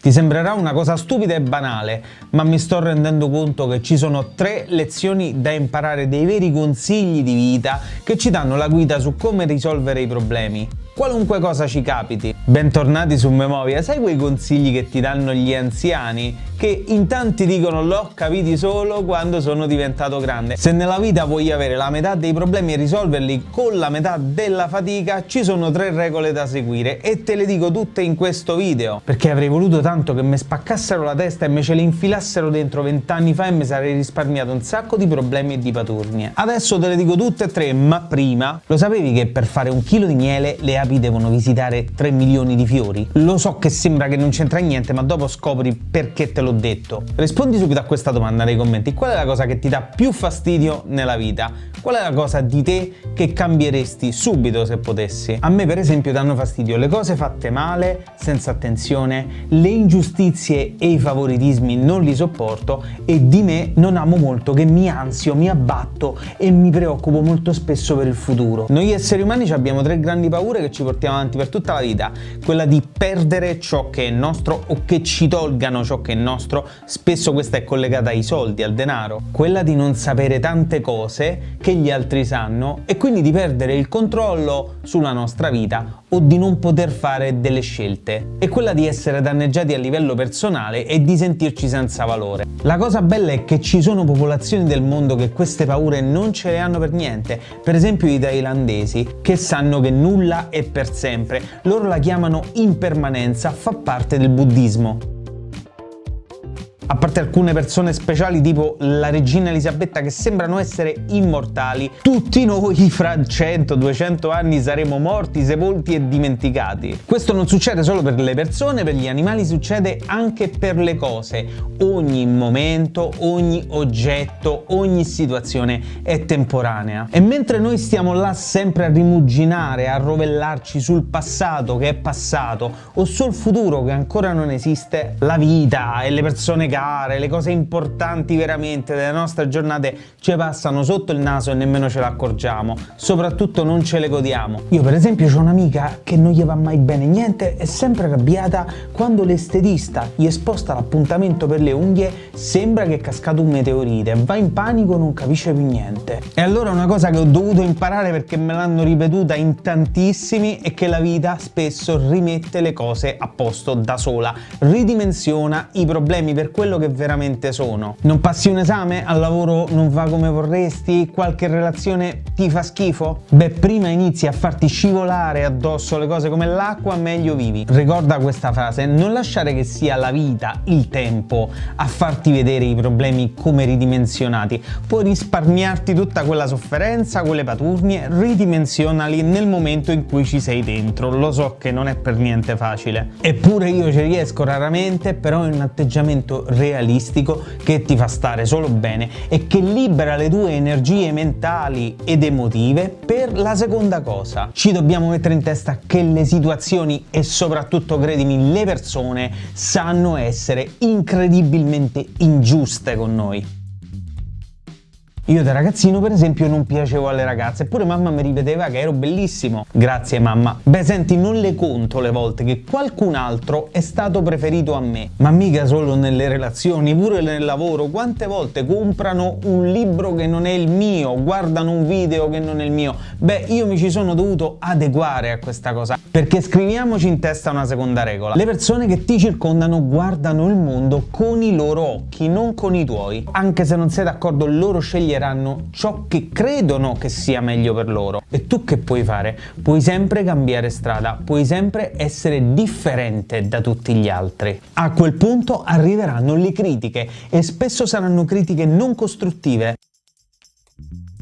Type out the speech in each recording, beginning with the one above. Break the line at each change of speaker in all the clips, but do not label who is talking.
Ti sembrerà una cosa stupida e banale, ma mi sto rendendo conto che ci sono tre lezioni da imparare, dei veri consigli di vita che ci danno la guida su come risolvere i problemi qualunque cosa ci capiti. Bentornati su Memovia, sai quei consigli che ti danno gli anziani? Che in tanti dicono l'ho capiti solo quando sono diventato grande. Se nella vita vuoi avere la metà dei problemi e risolverli con la metà della fatica, ci sono tre regole da seguire e te le dico tutte in questo video, perché avrei voluto tanto che mi spaccassero la testa e me ce le infilassero dentro vent'anni fa e mi sarei risparmiato un sacco di problemi e di paturnie. Adesso te le dico tutte e tre, ma prima, lo sapevi che per fare un chilo di miele le api devono visitare 3 milioni di fiori? Lo so che sembra che non c'entra niente, ma dopo scopri perché te l'ho detto. Rispondi subito a questa domanda nei commenti. Qual è la cosa che ti dà più fastidio nella vita? Qual è la cosa di te che cambieresti subito se potessi? A me per esempio danno fastidio le cose fatte male, senza attenzione, le ingiustizie e i favoritismi non li sopporto e di me non amo molto che mi ansio, mi abbatto e mi preoccupo molto spesso per il futuro. Noi esseri umani abbiamo tre grandi paure che ci portiamo avanti per tutta la vita, quella di perdere ciò che è nostro o che ci tolgano ciò che è nostro, spesso questa è collegata ai soldi, al denaro, quella di non sapere tante cose che gli altri sanno e quindi di perdere il controllo sulla nostra vita o di non poter fare delle scelte, e quella di essere danneggiati a livello personale e di sentirci senza valore. La cosa bella è che ci sono popolazioni del mondo che queste paure non ce le hanno per niente, per esempio i thailandesi, che sanno che nulla è per sempre, loro la chiamano impermanenza, fa parte del buddismo a parte alcune persone speciali tipo la regina Elisabetta che sembrano essere immortali, tutti noi fra 100-200 anni saremo morti, sepolti e dimenticati. Questo non succede solo per le persone, per gli animali succede anche per le cose. Ogni momento, ogni oggetto, ogni situazione è temporanea. E mentre noi stiamo là sempre a rimuginare, a rovellarci sul passato che è passato o sul futuro che ancora non esiste, la vita e le persone che gare, le cose importanti veramente delle nostre giornate ci passano sotto il naso e nemmeno ce le accorgiamo, soprattutto non ce le godiamo. Io per esempio ho un'amica che non gli va mai bene niente, è sempre arrabbiata quando l'estetista gli sposta l'appuntamento per le unghie, sembra che è cascato un meteorite, va in panico, non capisce più niente. E allora una cosa che ho dovuto imparare perché me l'hanno ripetuta in tantissimi è che la vita spesso rimette le cose a posto da sola, ridimensiona i problemi per quello quello che veramente sono. Non passi un esame? Al lavoro non va come vorresti? Qualche relazione ti fa schifo? Beh, prima inizi a farti scivolare addosso le cose come l'acqua, meglio vivi. Ricorda questa frase, non lasciare che sia la vita, il tempo, a farti vedere i problemi come ridimensionati. Puoi risparmiarti tutta quella sofferenza, quelle paturnie, ridimensionali nel momento in cui ci sei dentro. Lo so che non è per niente facile. Eppure io ci riesco raramente, però è un atteggiamento realistico che ti fa stare solo bene e che libera le tue energie mentali ed emotive per la seconda cosa. Ci dobbiamo mettere in testa che le situazioni e soprattutto, credimi, le persone sanno essere incredibilmente ingiuste con noi. Io da ragazzino per esempio non piacevo alle ragazze, eppure mamma mi ripeteva che ero bellissimo. Grazie mamma. Beh senti, non le conto le volte che qualcun altro è stato preferito a me. Ma mica solo nelle relazioni, pure nel lavoro. Quante volte comprano un libro che non è il mio, guardano un video che non è il mio. Beh, io mi ci sono dovuto adeguare a questa cosa. Perché scriviamoci in testa una seconda regola. Le persone che ti circondano guardano il mondo con i loro occhi, non con i tuoi. Anche se non sei d'accordo, loro sceglieranno ciò che credono che sia meglio per loro. E tu che puoi fare? Puoi sempre cambiare strada, puoi sempre essere differente da tutti gli altri. A quel punto arriveranno le critiche e spesso saranno critiche non costruttive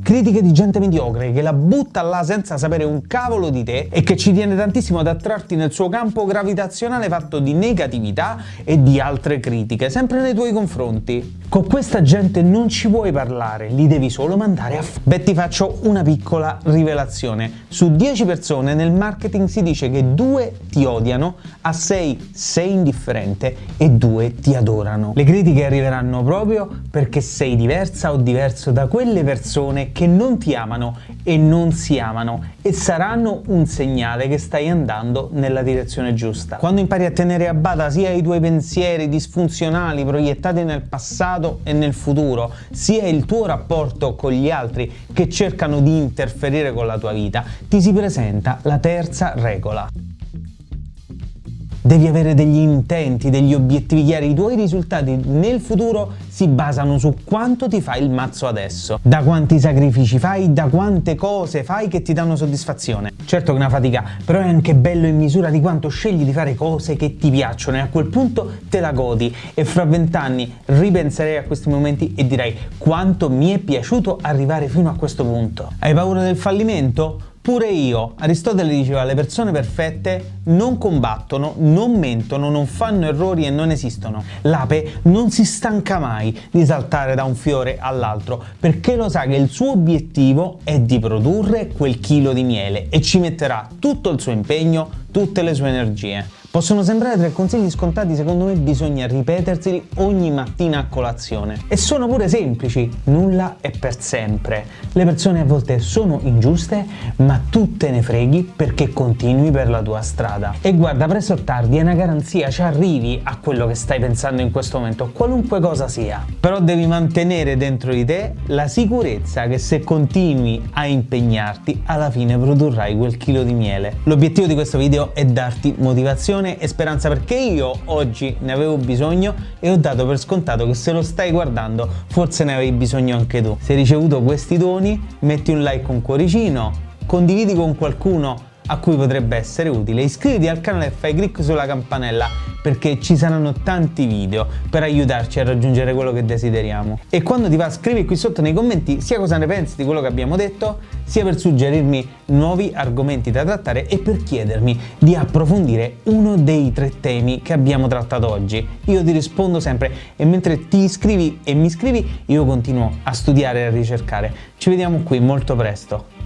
critiche di gente mediocre che la butta là senza sapere un cavolo di te e che ci tiene tantissimo ad attrarti nel suo campo gravitazionale fatto di negatività e di altre critiche, sempre nei tuoi confronti. Con questa gente non ci puoi parlare, li devi solo mandare a f***. Beh, ti faccio una piccola rivelazione. Su 10 persone nel marketing si dice che 2 ti odiano, a 6 sei indifferente e 2 ti adorano. Le critiche arriveranno proprio perché sei diversa o diverso da quelle persone che non ti amano e non si amano e saranno un segnale che stai andando nella direzione giusta. Quando impari a tenere a bada sia i tuoi pensieri disfunzionali proiettati nel passato e nel futuro, sia il tuo rapporto con gli altri che cercano di interferire con la tua vita, ti si presenta la terza regola. Devi avere degli intenti, degli obiettivi chiari. I tuoi risultati nel futuro si basano su quanto ti fai il mazzo adesso, da quanti sacrifici fai, da quante cose fai che ti danno soddisfazione. Certo che è una fatica, però è anche bello in misura di quanto scegli di fare cose che ti piacciono e a quel punto te la godi e fra vent'anni ripenserei a questi momenti e direi quanto mi è piaciuto arrivare fino a questo punto. Hai paura del fallimento? Pure io, Aristotele diceva le persone perfette non combattono, non mentono, non fanno errori e non esistono. L'ape non si stanca mai di saltare da un fiore all'altro perché lo sa che il suo obiettivo è di produrre quel chilo di miele e ci metterà tutto il suo impegno, tutte le sue energie. Possono sembrare tre consigli scontati, secondo me bisogna ripeterseli ogni mattina a colazione. E sono pure semplici, nulla è per sempre. Le persone a volte sono ingiuste, ma tu te ne freghi perché continui per la tua strada. E guarda, presto o tardi è una garanzia, ci arrivi a quello che stai pensando in questo momento, qualunque cosa sia. Però devi mantenere dentro di te la sicurezza che se continui a impegnarti, alla fine produrrai quel chilo di miele. L'obiettivo di questo video è darti motivazione motivazione e speranza perché io oggi ne avevo bisogno e ho dato per scontato che se lo stai guardando forse ne avevi bisogno anche tu. Se hai ricevuto questi doni metti un like con cuoricino, condividi con qualcuno a cui potrebbe essere utile, iscriviti al canale e fai clic sulla campanella perché ci saranno tanti video per aiutarci a raggiungere quello che desideriamo. E quando ti va scrivi qui sotto nei commenti sia cosa ne pensi di quello che abbiamo detto, sia per suggerirmi nuovi argomenti da trattare e per chiedermi di approfondire uno dei tre temi che abbiamo trattato oggi. Io ti rispondo sempre e mentre ti iscrivi e mi iscrivi io continuo a studiare e a ricercare. Ci vediamo qui molto presto.